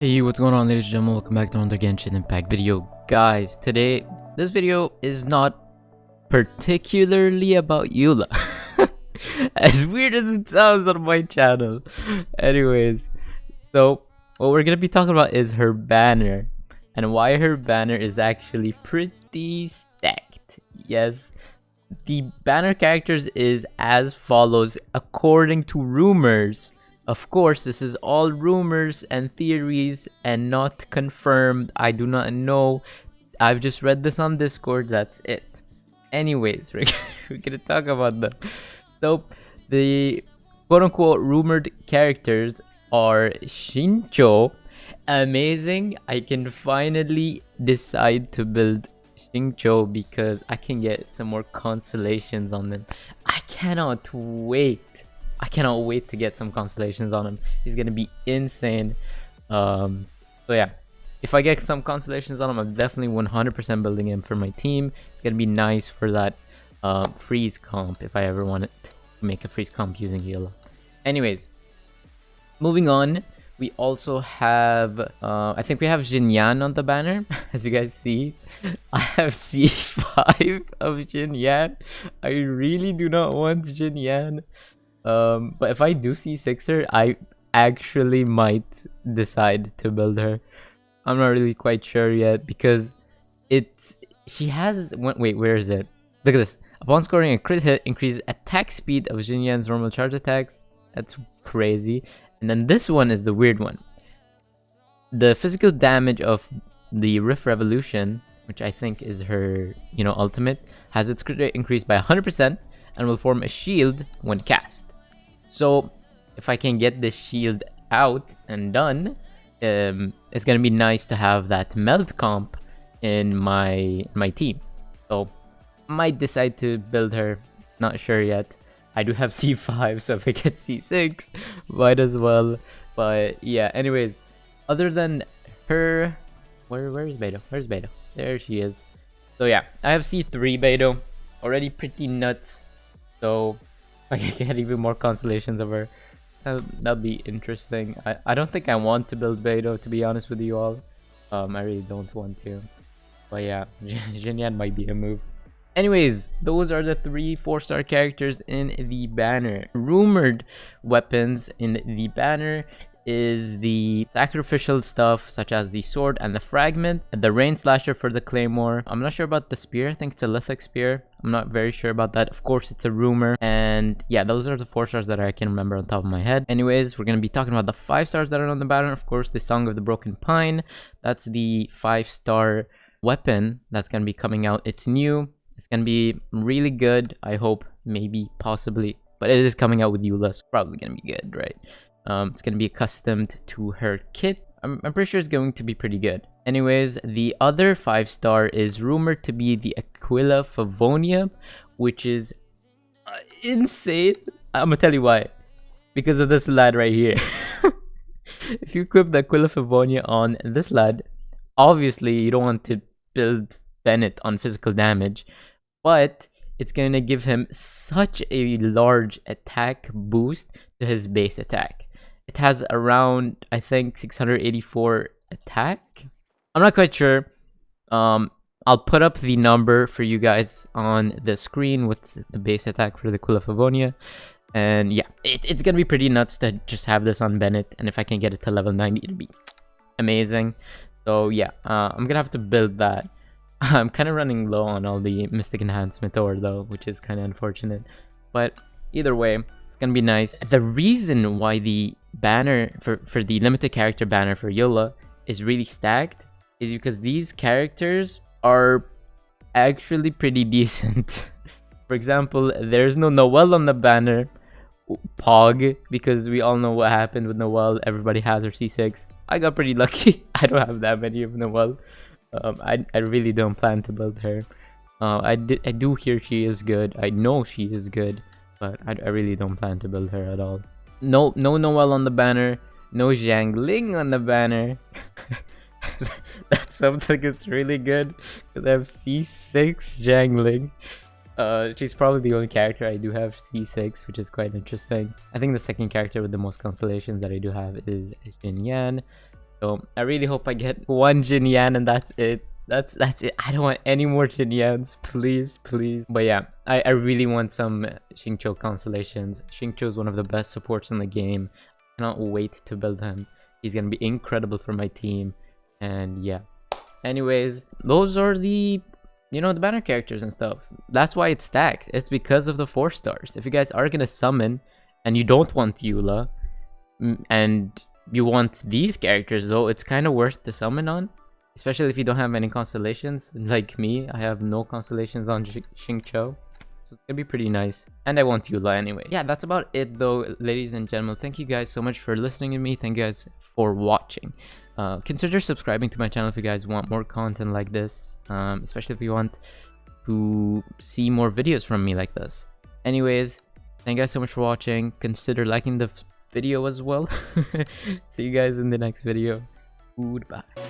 Hey, what's going on ladies and gentlemen, welcome back to another Genshin Impact video. Guys, today, this video is not particularly about Eula. as weird as it sounds on my channel. Anyways, so what we're to be talking about is her banner. And why her banner is actually pretty stacked. Yes, the banner characters is as follows according to rumors of course, this is all rumors and theories and not confirmed. I do not know. I've just read this on Discord. That's it. Anyways, we're, we're gonna talk about them. So, the quote-unquote rumored characters are Xingqiu. Amazing. I can finally decide to build Xingqiu because I can get some more constellations on them. I cannot wait I cannot wait to get some constellations on him. He's gonna be insane. Um, so yeah, if I get some constellations on him, I'm definitely 100% building him for my team. It's gonna be nice for that uh, freeze comp if I ever want to make a freeze comp using Eula. Anyways, moving on. We also have, uh, I think we have Xinyan on the banner, as you guys see. I have C5 of Xinyan. I really do not want Xinyan. Um, but if I do see Sixer, I actually might decide to build her. I'm not really quite sure yet because it's she has wait where is it? Look at this. Upon scoring a crit hit, increases attack speed of Xinyan's normal charge attacks. That's crazy. And then this one is the weird one. The physical damage of the Riff Revolution, which I think is her, you know, ultimate, has its crit rate increased by 100% and will form a shield when cast. So if I can get this shield out and done, um, it's gonna be nice to have that melt comp in my my team. So might decide to build her. Not sure yet. I do have C5, so if I get C6, might as well. But yeah, anyways, other than her, where where is Beidou? Where's Beidou? There she is. So yeah, I have C3 Beidou. Already pretty nuts. So I can get even more constellations of her. That'll be interesting. I, I don't think I want to build Beidou, to be honest with you all. Um, I really don't want to. But yeah, Xinyan might be a move. Anyways, those are the three four-star characters in the banner. Rumored weapons in the banner is the sacrificial stuff such as the sword and the fragment, the rain slasher for the claymore. I'm not sure about the spear. I think it's a lithic spear. I'm not very sure about that. Of course, it's a rumor. And yeah, those are the four stars that I can remember on top of my head. Anyways, we're going to be talking about the five stars that are on the banner. Of course, the Song of the Broken Pine. That's the five star weapon that's going to be coming out. It's new. It's going to be really good. I hope, maybe, possibly. But it is coming out with Eula, so probably going to be good, right? Um, it's going to be accustomed to her kit. I'm, I'm pretty sure it's going to be pretty good. Anyways, the other 5 star is rumored to be the Aquila Favonia, which is uh, insane. I'm gonna tell you why. Because of this lad right here. if you equip the Aquila Favonia on this lad, obviously you don't want to build Bennett on physical damage, but it's going to give him such a large attack boost to his base attack. It has around, I think, 684 attack. I'm not quite sure. Um, I'll put up the number for you guys on the screen with the base attack for the Aquila Favonia. And yeah, it, it's going to be pretty nuts to just have this on Bennett. And if I can get it to level 90, it'll be amazing. So yeah, uh, I'm going to have to build that. I'm kind of running low on all the Mystic Enhancement ore though, which is kind of unfortunate. But either way, gonna be nice. The reason why the banner for, for the limited character banner for Eula is really stacked is because these characters are actually pretty decent. for example, there's no Noelle on the banner. Pog, because we all know what happened with Noelle. Everybody has her C6. I got pretty lucky. I don't have that many of Noelle. Um, I, I really don't plan to build her. Uh, I, I do hear she is good. I know she is good but I, I really don't plan to build her at all. No, no Noelle on the banner. No Xiangling on the banner. that's something that's really good because I have C6 Xiangling. Uh, she's probably the only character I do have C6, which is quite interesting. I think the second character with the most constellations that I do have is Xinyan. So I really hope I get one Xinyan and that's it. That's that's it. I don't want any more Xinyans, please, please. But yeah, I, I really want some Xingqiu constellations. Xingqiu is one of the best supports in the game. I cannot wait to build him. He's gonna be incredible for my team. And yeah. Anyways, those are the you know the banner characters and stuff. That's why it's stacked. It's because of the four stars. If you guys are gonna summon and you don't want Eula mm, and you want these characters though, it's kind of worth to summon on. Especially if you don't have any constellations. Like me, I have no constellations on Xingqiu. So it's gonna be pretty nice. And I want Eula anyway. Yeah, that's about it though, ladies and gentlemen. Thank you guys so much for listening to me. Thank you guys for watching. Uh, consider subscribing to my channel if you guys want more content like this. Um, especially if you want to see more videos from me like this. Anyways, thank you guys so much for watching. Consider liking the video as well. See you guys in the next video. Goodbye.